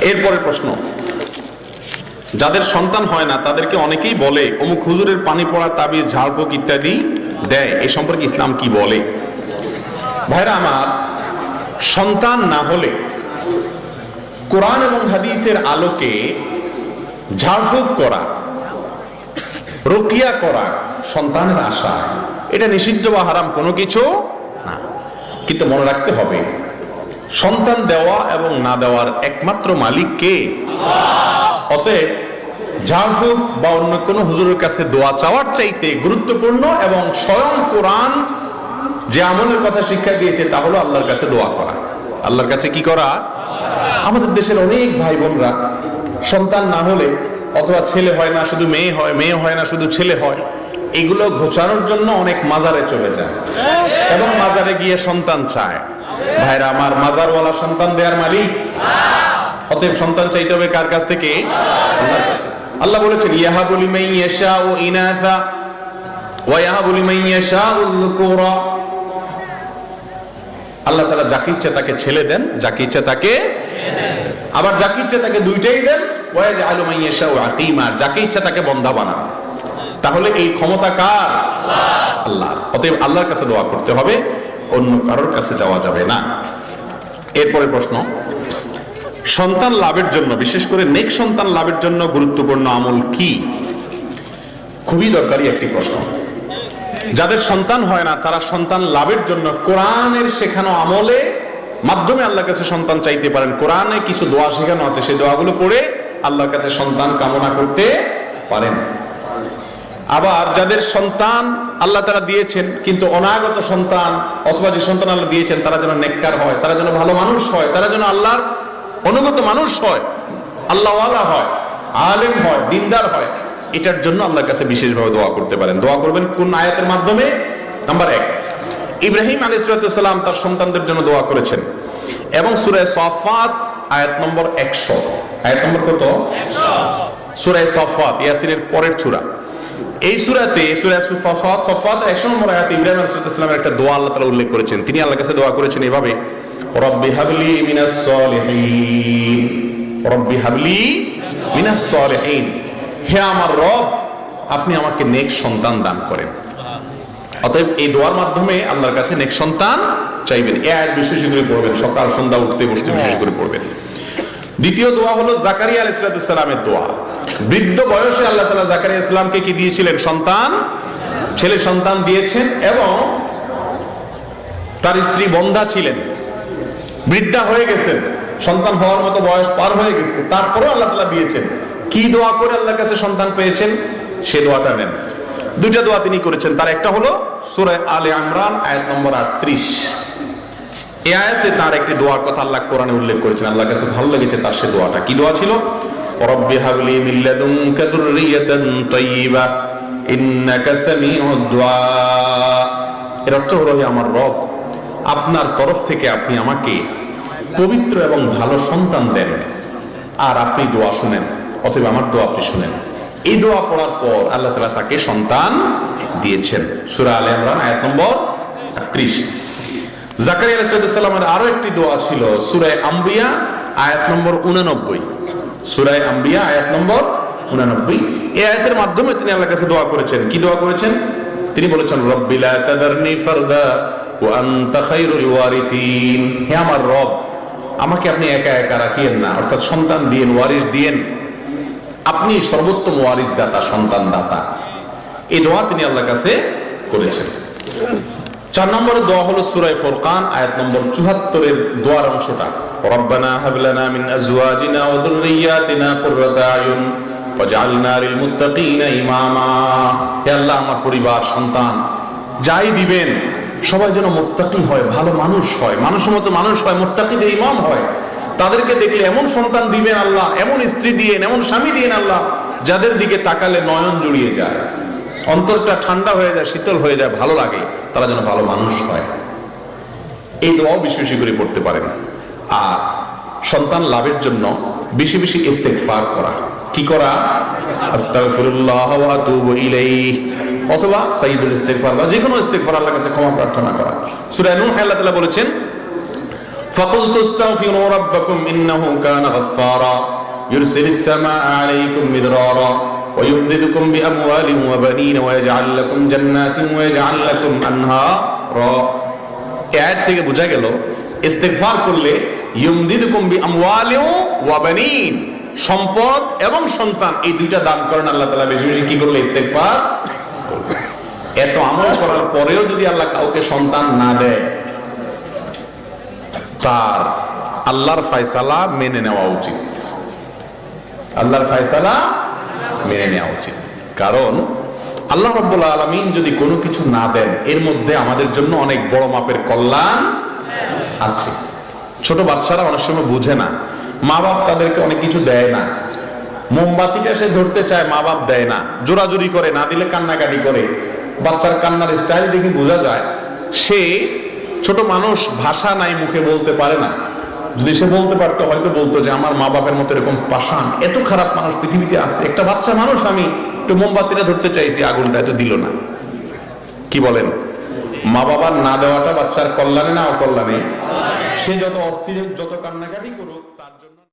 এরপরে প্রশ্ন। যাদের সন্তান হয় না, তাদেরকে অনেকেই বলে, অমুক হুজুরের পানি পড়া, তাবিজ ঝাড়ফুঁক ইত্যাদি দেয়। এই সম্পর্কে ইসলাম কি বলে? ভাইরা আমার, সন্তান না হলে কোরআন এবং হাদিসের আলোকে ঝাড়ফুঁক করা, রকিয়া করা সন্তানের আশা এটা নিষিদ্ধ বা হারাম কোনো কিছু না। কিন্তু মনে রাখতে হবে সন্তান দেওয়া এবং না দেওয়ার একমাত্র মালিক কে? অতএব ঝাড়ফুঁক বা অন্য কোনো হুজুরের কাছে দোয়া চাওয়ার চাইতে গুরুত্বপূর্ণ এবং স্বয়ং কোরআন যে আমলের কথা শিক্ষা দিয়েছে তা হলো আল্লাহর কাছে দোয়া করা। আল্লাহর কাছে কি করা? আমাদের দেশের অনেক ভাই বোনরা সন্তান না হলে অথবা ছেলে হয় না শুধু মেয়ে হয় মেয়ে হয় না শুধু ছেলে হয় এগুলো ঘোচানোর জন্য অনেক মাজারে চলে যায়। এবং মাজারে গিয়ে সন্তান চায়। ভাইরা, আমার মাজারওয়ালা সন্তান দেওয়ার মালিক। অতএব সন্তান চাইতে হবে কার কাছ থেকে? আল্লাহ বলেছেন ইয়াহা বলি মাই ইয়াশা ও ইনাসা ওয়া ইয়াহা বলি মাই ইয়াশা আল্লাহ তাআলা যাকে ইচ্ছে তাকে ছেলে দেন, যাকে ইচ্ছা তাকে আবার যাকে ইচ্ছা তাকে দুইটাই দেন, ওয়া আলু মাই ইয়াশা ও আকিমা। যাকে ইচ্ছে তাকে বন্ধা বানান। তাহলে এই ক্ষমতা কার? আল্লাহ অতএব আল্লাহর কাছে দোয়া করতে হবে। অন্য কারোর কাছে যাওয়া যাবে না। এরপরে প্রশ্ন, সন্তান লাভের জন্য, বিশেষ করে নেক সন্তান লাভের জন্য গুরুত্বপূর্ণ আমল কি? খুবই দরকারি একটি প্রশ্ন। যাদের সন্তান হয় না, তারা সন্তান লাভের জন্য কোরআনের শেখানো আমলে মাধ্যমে আল্লাহর কাছে সন্তান চাইতে পারেন। কোরআনে কিছু দোয়া শেখানো আছে, সেই দোয়াগুলো পড়ে আল্লাহর কাছে সন্তান কামনা করতে পারেন। আবার যাদের সন্তান আল্লাহ তারা দিয়েছেন কিন্তু অনাগত সন্তান অথবা যে সন্তান আল্লাহ দিয়েছেন তারা যেন নেককার হয় তারা যেন ভালো মানুষ হয় তারা যেন আল্লাহর অনুগত মানুষ হয় আল্লাহওয়ালা হয় আলেম হয় দিনদার হয় এটার জন্য আল্লাহর কাছে বিশেষভাবে দোয়া করতে পারেন। দোয়া করবেন কোন আয়াতের মাধ্যমে? নাম্বার এক ইব্রাহিম আলী সালাম তার সন্তানদের জন্য দোয়া করেছেন এবং সুরায় সফাত আয়াত নম্বর একশো আয়াত নম্বর কত? সুরায় সফাত ইয়াসিনের পরের চূড়া। এই সুরাতে সূরা সফাত সফাত 100 নম্বর আয়াতে ইব্রাহিম আলাইহিস সালামের একটা দোয়া আল্লাহ তাআলা উল্লেখ করেছেন। তিনি আল্লাহর কাছে দোয়া করেছেন এভাবে রব্বি হাবলি মিনাস সলিহিন রব্বি হাবলি মিনাস সলিহিন। হে আমার রব আপনি আমাকে নেক সন্তান দান করেন। অতএব এই দোয়ার মাধ্যমে আল্লাহর কাছে নেক সন্তান চাইবেন। এ আয়াত বিশেষ করে পড়বেন সকাল সন্ধ্যা উঠতে বসতে বিশেষ করে পড়বেন। দ্বিতীয় দোয়া হলো জাকারিয়া আলাইসালামের দোয়া। বৃদ্ধ বয়সে আল্লাহ তালা জাকারিয়া ইসলামকে কি দিয়েছিলেন? সন্তান? ছেলে সন্তান দিয়েছেন এবং তার স্ত্রী বন্ধা ছিলেন। বৃদ্ধা হয়ে গেছেন। সন্তান হওয়ার মতো বয়স পার হয়ে গেছে। তারপরেও আল্লাহ তালা দিয়েছেন। কি দোয়া করে আল্লাহর কাছে সন্তান পেয়েছেন? সে দোয়াটা নেন। দুইটা দোয়া তিনি করেছেন। তার একটা হলো সুরায় আলে আমরান আয়াত নম্বর আটত্রিশ। এই আয়াতে তার একটি দোয়ার কথা আল্লাহ কোরআনে উল্লেখ করেছেন। আল্লাহর কাছে ভালো লেগেছে তার সে দোয়াটা। কি দোয়া ছিল? হাবলি মিন লাদুনকা যুররিয়াতান তাইয়্যিবা ইন্নাকা সামিউদ দুআ। এর অর্থ হলো আমার রব, আপনার তরফ থেকে আপনি আমাকে পবিত্র এবং ভালো সন্তান দেন, আর আপনি দোয়া শুনেন, অথবা আমার দোয়া আপনি শুনেন। এই দোয়া পড়ার পর আল্লাহ তাআলা তাকে সন্তান দিয়েছেন। সূরা আলে ইমরান, আয়াত নম্বর 38 জাকারিয়া আলাইহিসসালামের আরও একটি দোয়া ছিল সূরায়ে আম্বিয়া, আয়াত নম্বর 89 সূরায়ে আম্বিয়া, আয়াত নম্বর 89 এই আয়াতের মাধ্যমে তিনি আল্লাহর কাছে দোয়া করেছেন। কি দোয়া করেছেন? তিনি বলেছেন রব্বিলা তাদারনি ফারদা হে আমার রব, আমাকে আপনি একা একা রাখিয়েন না, অর্থাৎ সন্তান দিয়েন, ওয়ারিস দিয়েন। আপনি সর্বোত্তম ওয়ারিস দাতা সন্তান দাতা এই দোয়া তিনি আল্লাহর কাছে করেছেন। চার নম্বরের দোয়া হলো সুরায় ফুরকান, আয়াত নম্বর চুহাত্তরের দোয়ার অংশটা। হাবলানা মিন আজওয়াজিনা ওয়া যুররিয়াতিনা কুররাতা আয়ুন ওয়াজআলনা লিল মুত্তাকিনা ইমামা হে আল্লাহ, আমার পরিবার, সন্তান, যাই দিবেন, সবাই যেন মুত্তাকি হয়, ভালো মানুষ হয়, মানুষের মতো মানুষ হয়, মুত্তাকিদের ইমাম হয়। তাদেরকে দেখলে এমন সন্তান দিবেন আল্লাহ, এমন স্ত্রী দিয়েন, এমন স্বামী দিয়েন আল্লাহ, যাদের দিকে তাকালে নয়ন জুড়িয়ে যায়। অন্তরটা ঠান্ডা হয়ে যায়, শীতল হয়ে যায়, ভালো লাগে, তারা যেন ভালো মানুষ হয়। এই দোয়াও বেশি বেশি করে পড়তে পারেন। আর সন্তান লাভের জন্য বেশি বেশি ইস্তেগফার করা কি করা আস্তাগফিরুল্লাহ ওয়া আতুবু ইলাইহি অথবা সাইয়্যিদুল ইস্তেগফার বা যে কোনো ইস্তেগফার আল্লাহর কাছে ক্ষমা প্রার্থনা করা সূরা নূহ আল্লাহ তাআলা বলেছেন فقلت استغفروا ربكم انه كان غفارا يرسل السماء عليكم مدرارا ويمددكم باموال وبنين ويجعل لكم جنات ويجعل لكم انهارا এর থেকে বোঝা গেল ইস্তেগফার করলে সম্পদ এবং সন্তান, এই দুইটা দান করেন আল্লাহ তালা বেশি বেশি কি করলে? ইস্তেগফার এত আমল করার পরেও যদি আল্লাহ কাউকে সন্তান না দেয়, তার আল্লাহর ফয়সালা মেনে নেওয়া উচিত। আল্লাহর ফয়সালা মেনে নেওয়া উচিত। কারণ আল্লাহ রব্বুল আলমিন যদি কোনো কিছু না দেন, এর মধ্যে আমাদের জন্য অনেক বড় মাপের কল্যাণ আছে। ছোট বাচ্চারা অনেক সময় বুঝে না। মা বাপ তাদেরকে অনেক কিছু দেয় না। মোমবাতিটা সে ধরতে চায়, মা বাপ দেয় না। জোরাজুরি করে, না দিলে কান্নাকাটি করে। বাচ্চার কান্নার স্টাইল দেখে বোঝা যায়, সে ছোট মানুষ, ভাষা নাই মুখে বলতে পারে না। যদি সে বলতে পারতো, হয়তো বলতো যে, আমার মা বাপের মতো এরকম পাষাণ, এত খারাপ মানুষ পৃথিবীতে আছে। একটা বাচ্চা মানুষ আমি একটু মোমবাতিটা ধরতে চাইছি, আগুনটা এত দিল না। কি বলেন? মা বাবার না দেওয়াটা বাচ্চার কল্যাণে না অকল্যাণে? সে যত অস্থির যত কান্নাকাটি করুক তার জন্য